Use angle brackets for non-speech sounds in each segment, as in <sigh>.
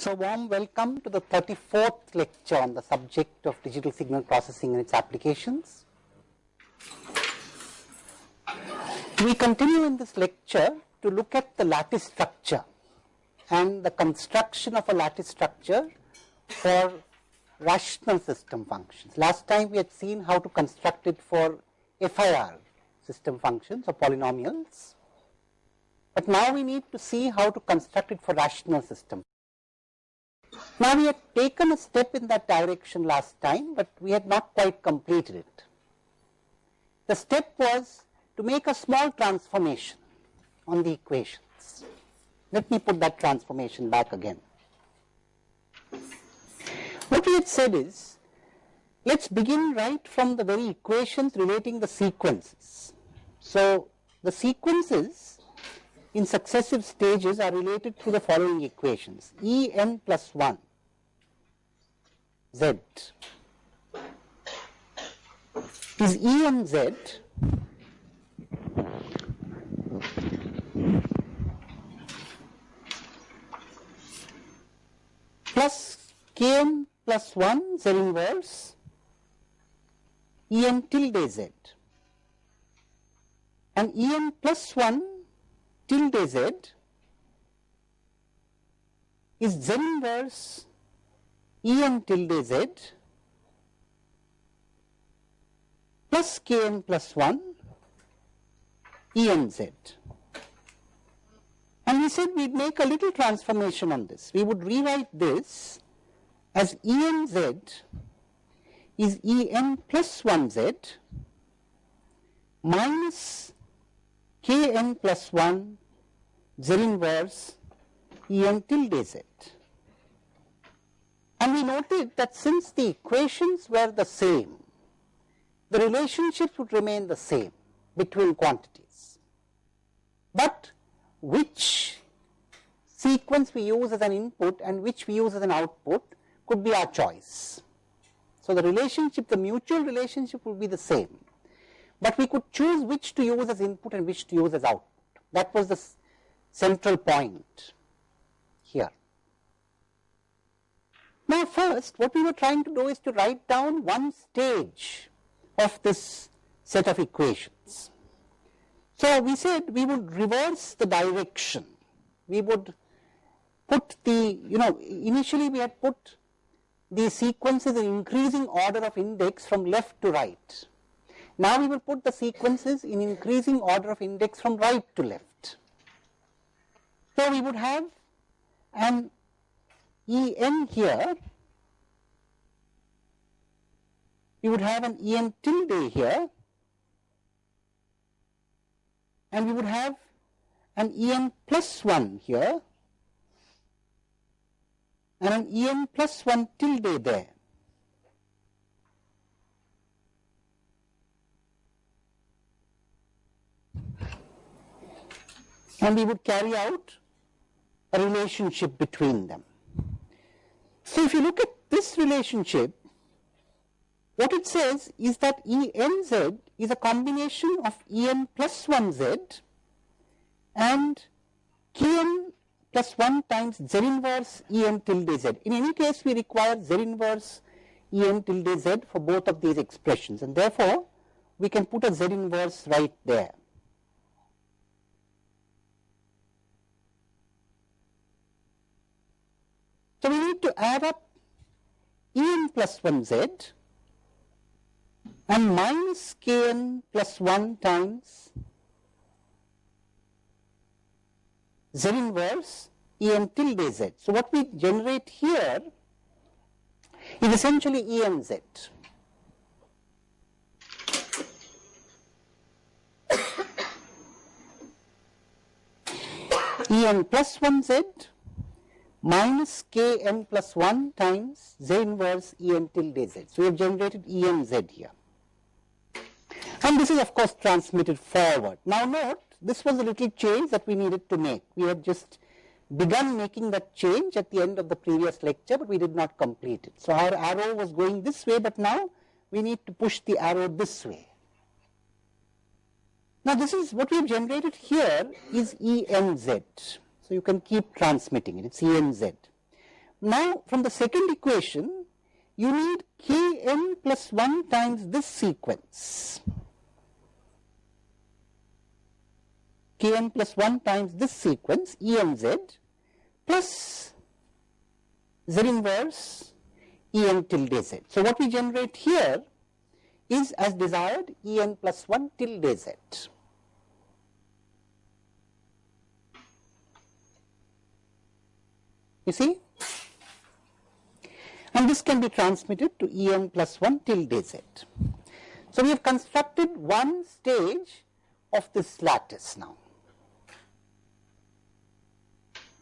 So warm welcome to the 34th lecture on the subject of digital signal processing and its applications. We continue in this lecture to look at the lattice structure and the construction of a lattice structure for rational system functions. Last time we had seen how to construct it for FIR system functions or polynomials. But now we need to see how to construct it for rational system. Now we had taken a step in that direction last time, but we had not quite completed it. The step was to make a small transformation on the equations. Let me put that transformation back again. What we had said is, let's begin right from the very equations relating the sequences. So, the sequences in successive stages are related to the following equations. E n plus 1 z is E n z plus kn plus 1 z inverse En tilde z. And En plus 1 tilde z is z inverse En tilde z plus Kn plus 1 En z. And we said we'd make a little transformation on this. We would rewrite this as Enz is En plus 1z minus Kn plus 1 z inverse En tilde z. And we noted that since the equations were the same, the relationships would remain the same between quantities. But which sequence we use as an input and which we use as an output could be our choice. So, the relationship, the mutual relationship would be the same, but we could choose which to use as input and which to use as output. That was the central point here. Now, first what we were trying to do is to write down one stage of this set of equations. So, we said we would reverse the direction, we would put the, you know, initially we had put the sequences in increasing order of index from left to right. Now we will put the sequences in increasing order of index from right to left. So we would have an En here, we would have an En tilde here, and we would have an En plus 1 here. And an En plus 1 tilde there. And we would carry out a relationship between them. So if you look at this relationship, what it says is that Enz is a combination of En plus 1z and Kn plus 1 times z inverse En tilde z. In any case, we require z inverse En tilde z for both of these expressions and therefore, we can put a z inverse right there. So, we need to add up En plus 1z and minus kn plus 1 times z inverse En tilde z. So, what we generate here is essentially Enz. <coughs> En plus 1z minus Kn plus 1 times z inverse En tilde z. So, we have generated Enz here and this is of course transmitted forward. Now note this was a little change that we needed to make. We had just begun making that change at the end of the previous lecture, but we did not complete it. So our arrow was going this way, but now we need to push the arrow this way. Now this is what we have generated here is ENZ. So you can keep transmitting it, it's ENZ. Now from the second equation you need kn plus 1 times this sequence kn plus 1 times this sequence enz plus z inverse en tilde z. So what we generate here is as desired en plus 1 tilde z. You see? And this can be transmitted to En plus 1 tilde z. So we have constructed one stage of this lattice now.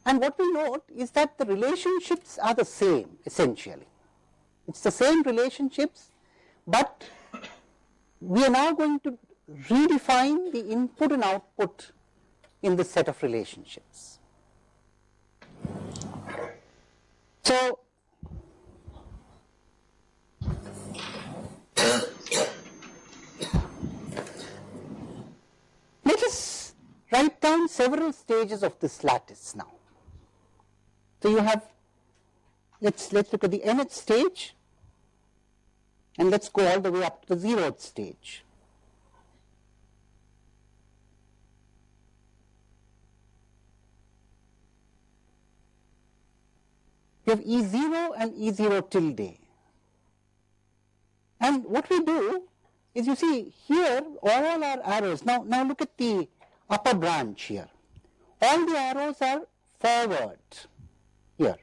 And what we note is that the relationships are the same essentially. It is the same relationships, but we are now going to redefine the input and output in this set of relationships. So, let us write down several stages of this lattice now. So, you have let us let us look at the nth stage and let us go all the way up to the zeroth stage. We have E0 and E0 tilde. And what we do is you see here all our arrows, now, now look at the upper branch here. All the arrows are forward here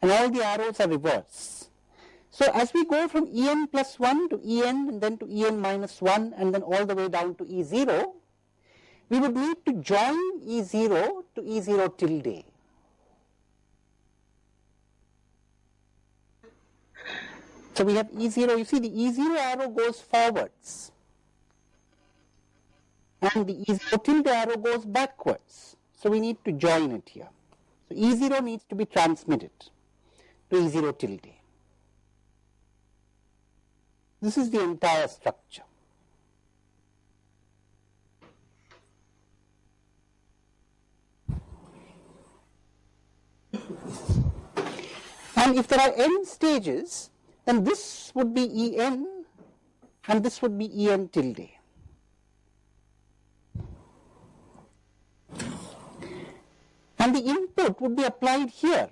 and all the arrows are reverse. So as we go from En plus 1 to En and then to En minus 1 and then all the way down to E0, we would need to join E0 to E0 tilde. So we have E0, you see the E0 arrow goes forwards and the E0 tilde arrow goes backwards. So we need to join it here. So E0 needs to be transmitted to E0 tilde. This is the entire structure. And if there are n stages, then this would be En and this would be En tilde. And the input would be applied here.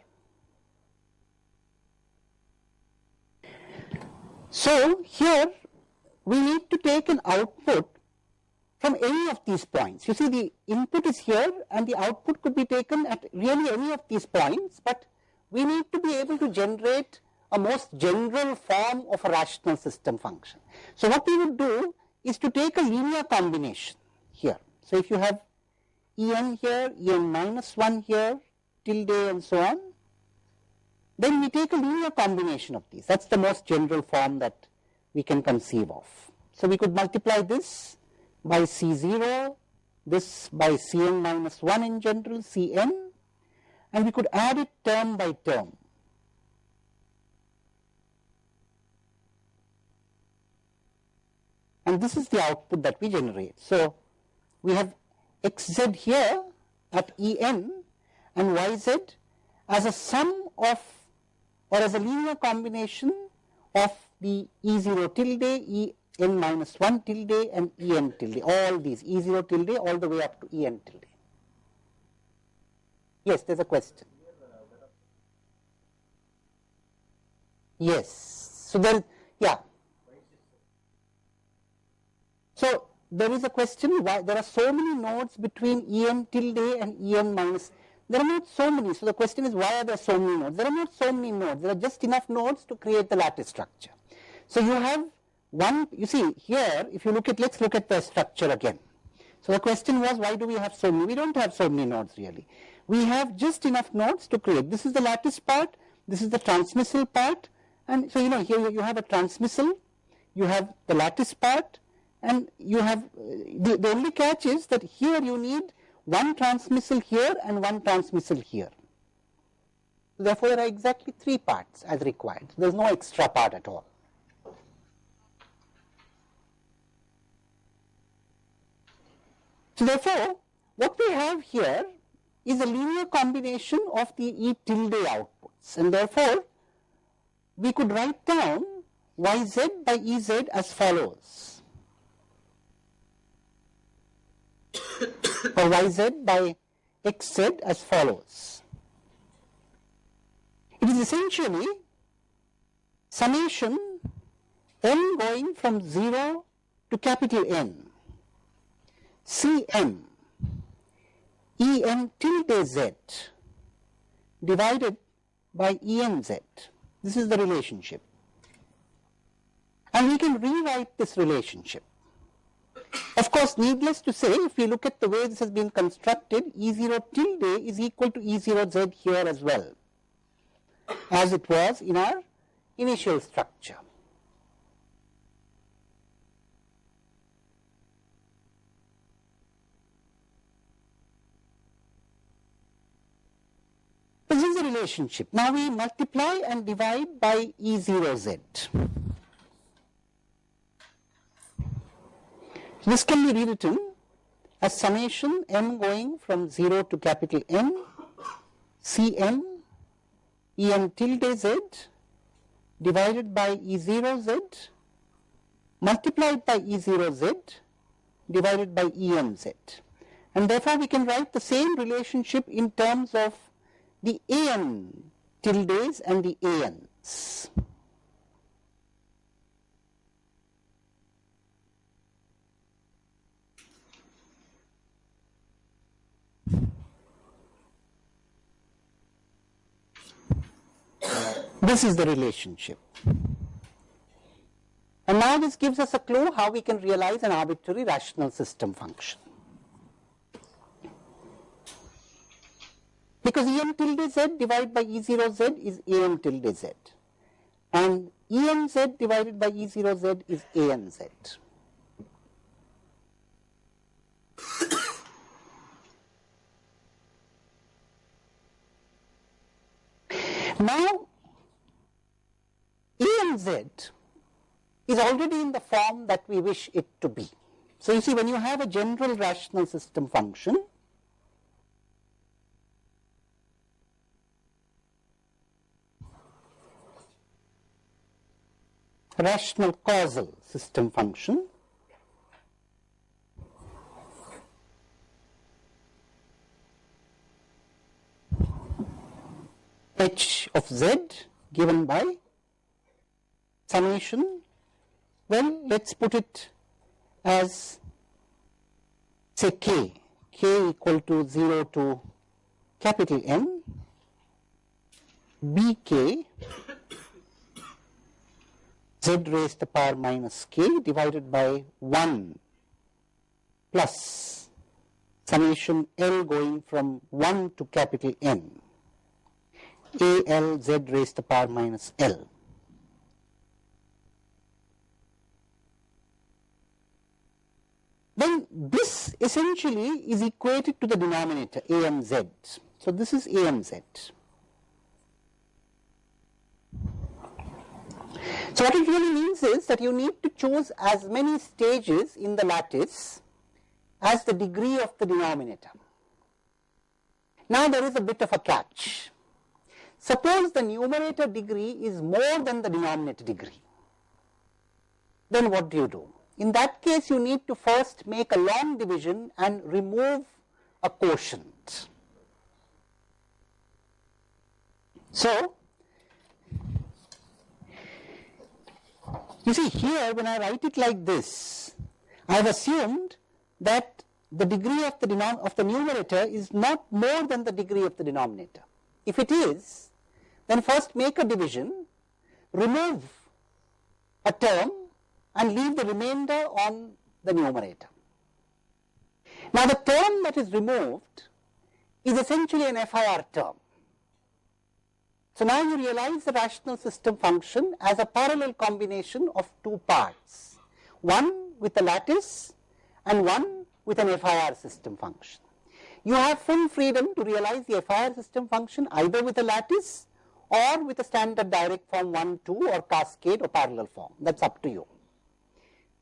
So here we need to take an output from any of these points. You see the input is here and the output could be taken at really any of these points, but we need to be able to generate a most general form of a rational system function. So what we would do is to take a linear combination here. So if you have En here, En minus 1 here, tilde and so on, then we take a linear combination of these. That's the most general form that we can conceive of. So we could multiply this by C0, this by Cn minus 1 in general, Cn, and we could add it term by term. And this is the output that we generate. So, we have xz here at En and yz as a sum of or as a linear combination of the E0 tilde, En minus 1 tilde and En tilde, all these E0 tilde all the way up to En tilde. Yes, there is a question. Yes. So, then, yeah, so, there is a question why there are so many nodes between En tilde and En minus. There are not so many. So, the question is why are there so many nodes? There are not so many nodes. There are just enough nodes to create the lattice structure. So, you have one, you see here, if you look at, let's look at the structure again. So, the question was why do we have so many? We don't have so many nodes really. We have just enough nodes to create. This is the lattice part, this is the transmissal part, and so you know here you have a transmissal, you have the lattice part, and you have the, the only catch is that here you need one transmissal here and one transmissal here. Therefore, there are exactly three parts as required. There is no extra part at all. So, therefore, what we have here is a linear combination of the E tilde outputs and therefore we could write down yz by ez as follows yz by xz as follows. It is essentially summation n going from 0 to capital N Cm En tilde z divided by Enz. This is the relationship. And we can rewrite this relationship. Of course, needless to say, if we look at the way this has been constructed, E0 tilde is equal to E0z here as well, as it was in our initial structure. This is the relationship. Now we multiply and divide by E0z. This can be rewritten as summation m going from 0 to capital En tilde z divided by E0z multiplied by E0z divided by Emz. And therefore, we can write the same relationship in terms of the an tildes and the ans. This is the relationship. And now this gives us a clue how we can realize an arbitrary rational system function. Because En tilde z divided by E0z is En tilde z and Enz divided by E0z is Anz. <coughs> now Enz is already in the form that we wish it to be. So you see when you have a general rational system function rational causal system function h of z given by summation well let's put it as say k. K equal to 0 to capital N. Bk z raised to the power minus k divided by 1 plus summation L going from 1 to capital N. A L z raised to the power minus L. Then this essentially is equated to the denominator AMZ. So this is AMZ. So what it really means is that you need to choose as many stages in the lattice as the degree of the denominator. Now there is a bit of a catch. Suppose the numerator degree is more than the denominator degree. Then what do you do? In that case you need to first make a long division and remove a quotient. So You see here when I write it like this, I have assumed that the degree of the, of the numerator is not more than the degree of the denominator. If it is, then first make a division, remove a term and leave the remainder on the numerator. Now the term that is removed is essentially an FIR term. So now you realize the rational system function as a parallel combination of two parts, one with a lattice and one with an FIR system function. You have full freedom to realize the FIR system function either with a lattice or with a standard direct form 1, 2 or cascade or parallel form, that is up to you.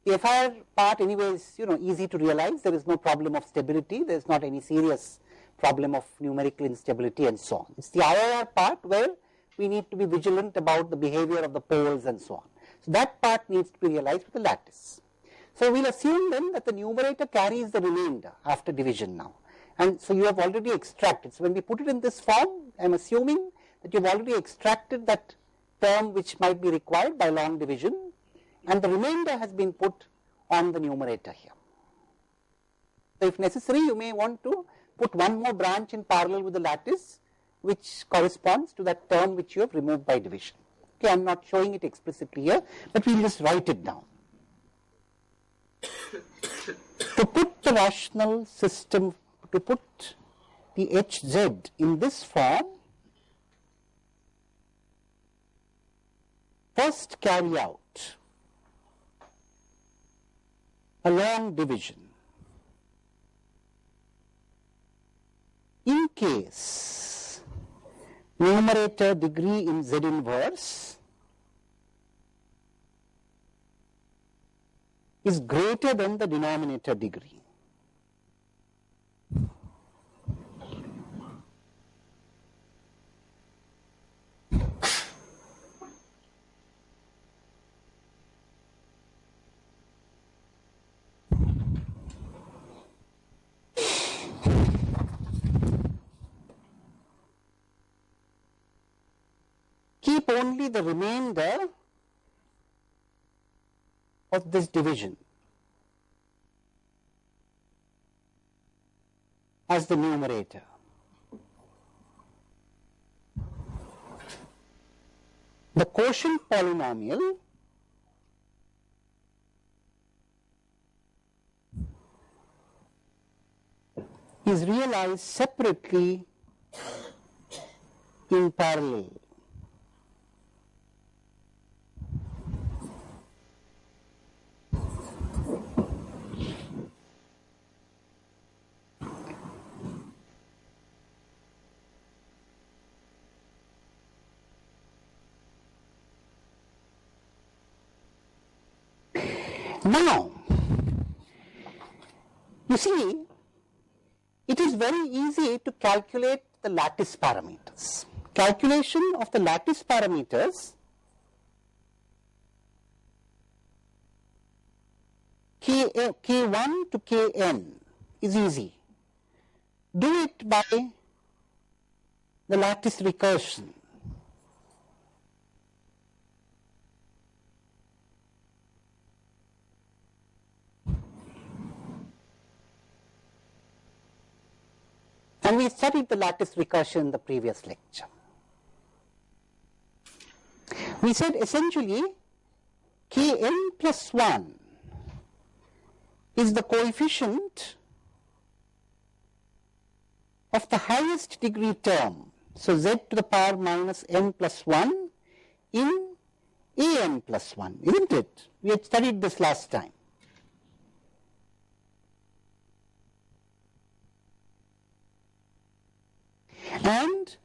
The FIR part anyway is you know easy to realize, there is no problem of stability, there is not any serious problem of numerical instability and so on. It is the IIR part where we need to be vigilant about the behavior of the poles and so on. So that part needs to be realized with the lattice. So we'll assume then that the numerator carries the remainder after division now. And so you have already extracted. So when we put it in this form, I am assuming that you have already extracted that term which might be required by long division and the remainder has been put on the numerator here. So if necessary, you may want to put one more branch in parallel with the lattice which corresponds to that term which you have removed by division. Okay, I am not showing it explicitly here, but we will just write it down. to put the rational system, to put the Hz in this form, first carry out a long division. In case numerator degree in Z inverse is greater than the denominator degree. The remainder of this division as the numerator. The quotient polynomial is realized separately in parallel. Now, you see, it is very easy to calculate the lattice parameters. Calculation of the lattice parameters K, K1 to Kn is easy. Do it by the lattice recursion. And we studied the lattice recursion in the previous lecture. We said essentially Kn plus 1 is the coefficient of the highest degree term. So z to the power minus n plus 1 in an plus 1, isn't it? We had studied this last time. And?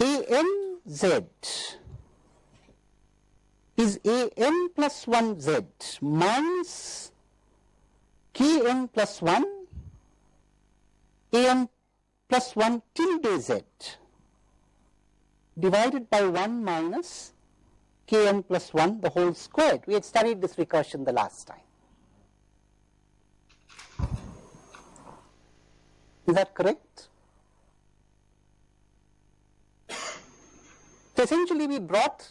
ANZ is AM plus 1Z minus KN plus 1 AM plus 1 tilde Z. Divided by 1 minus kn plus 1 the whole squared. We had studied this recursion the last time. Is that correct? So essentially we brought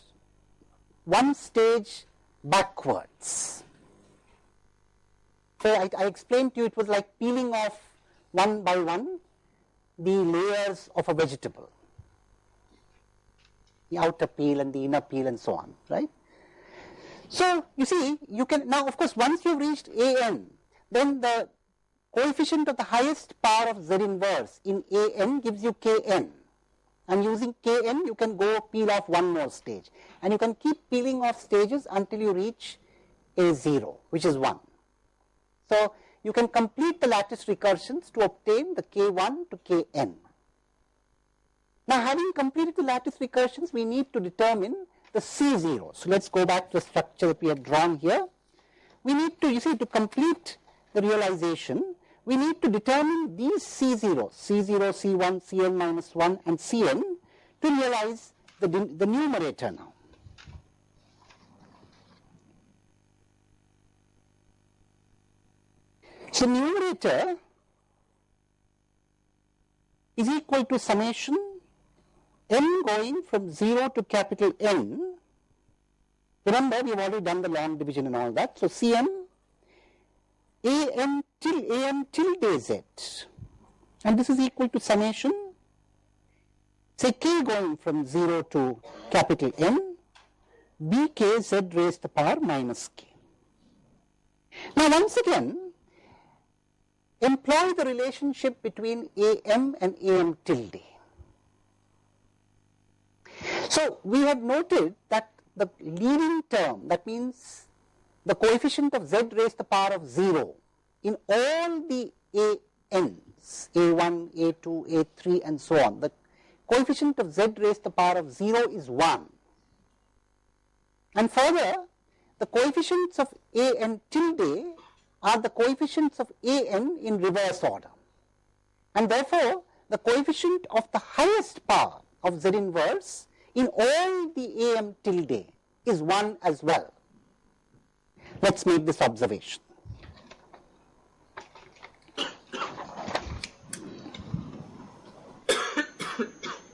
one stage backwards. So I, I, explained to you it was like peeling off one by one the layers of a vegetable the outer peel and the inner peel and so on, right. So, you see you can now of course once you have reached a n then the coefficient of the highest power of z inverse in a n gives you k n and using k n you can go peel off one more stage and you can keep peeling off stages until you reach a 0 which is 1. So, you can complete the lattice recursions to obtain the k1 to kn. Now having completed the lattice recursions, we need to determine the C0. So let's go back to the structure that we have drawn here. We need to, you see, to complete the realization, we need to determine these C0, C0, C1, Cn minus 1 and Cn to realize the, the numerator now. So numerator is equal to summation n going from 0 to capital N. Remember we have already done the long division and all that. So Cn an till an tilde z and this is equal to summation say k going from 0 to capital N bk z raised to the power minus k. Now once again employ the relationship between am and am tilde. So we have noted that the leading term that means the coefficient of z raised to the power of 0 in all the an's a1, a2, a3 and so on the coefficient of z raised to the power of 0 is 1 and further the coefficients of a n tilde are the coefficients of an in reverse order. And therefore, the coefficient of the highest power of Z inverse in all the am tilde is 1 as well. Let us make this observation. <coughs>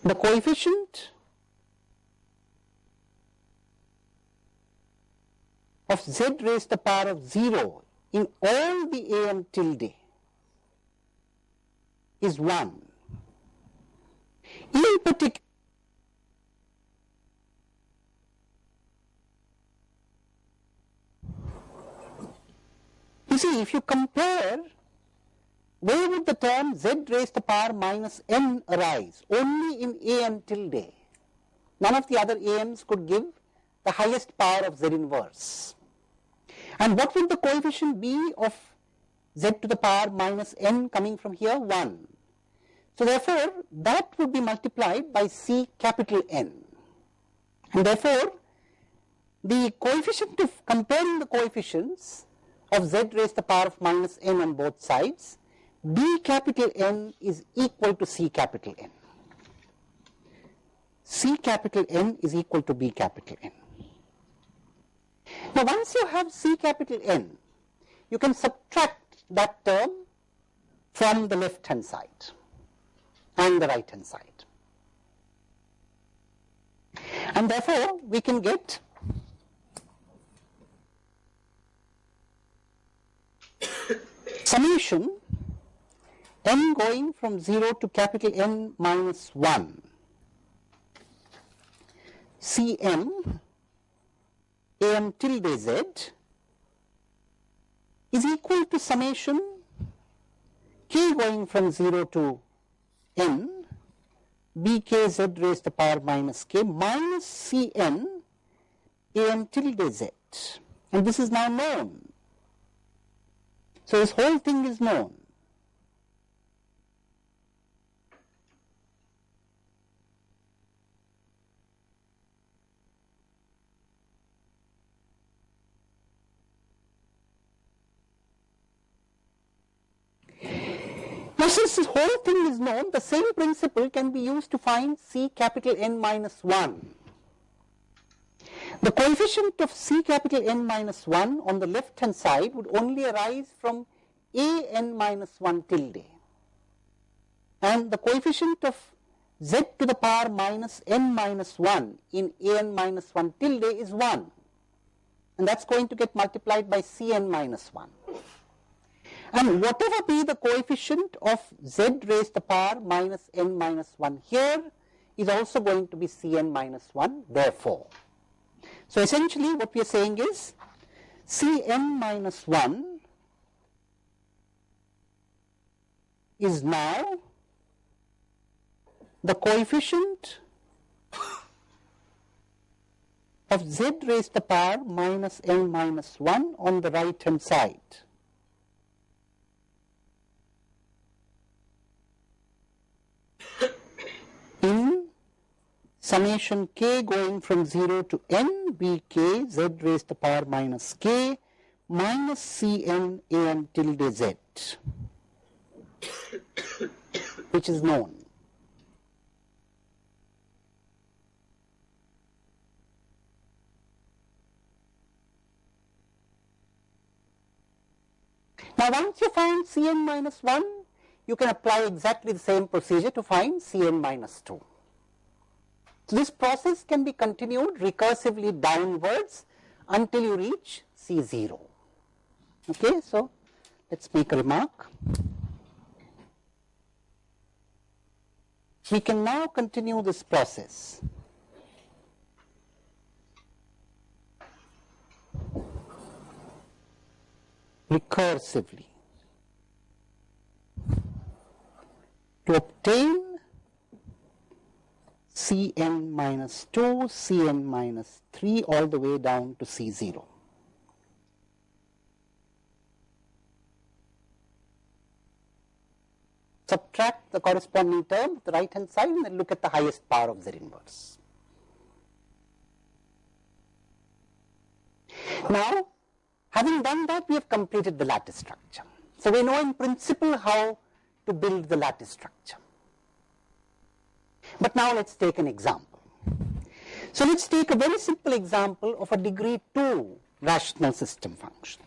the coefficient of z raised to the power of 0 in all the am tilde is 1. In particular, see if you compare where would the term z raised to the power minus n arise? Only in am tilde. None of the other ams could give the highest power of z inverse. And what would the coefficient be of z to the power minus n coming from here? 1. So therefore, that would be multiplied by C capital N. And therefore, the coefficient of comparing the coefficients of z raised to the power of minus n on both sides, B capital N is equal to C capital N. C capital N is equal to B capital N. Now once you have C capital N, you can subtract that term from the left hand side and the right hand side. And therefore, we can get summation n going from 0 to capital N minus 1 Cm am tilde z is equal to summation k going from 0 to n bk z raised to the power minus k minus cn am tilde z and this is now known. So this whole thing is known. Now since this whole thing is known, the same principle can be used to find C capital N minus 1. The coefficient of C capital N minus 1 on the left hand side would only arise from A n minus 1 tilde and the coefficient of z to the power minus n minus 1 in a n minus 1 tilde is 1 and that is going to get multiplied by c n minus 1 and whatever be the coefficient of z raised to the power minus n minus 1 here is also going to be Cn minus 1 therefore. So essentially what we are saying is Cn minus 1 is now the coefficient of z raised to the power minus n minus 1 on the right hand side. in summation k going from 0 to n b k z raised to the power minus k minus Cn an tilde z, which is known. Now once you find Cn minus 1, you can apply exactly the same procedure to find Cn minus 2. So this process can be continued recursively downwards until you reach C0. Okay, so let's make a remark. We can now continue this process. recursively to obtain Cn minus 2, Cn minus 3 all the way down to C0. Subtract the corresponding term the right hand side and then look at the highest power of Z inverse. Now, having done that, we have completed the lattice structure. So, we know in principle how to build the lattice structure. But now let us take an example. So let us take a very simple example of a degree 2 rational system function.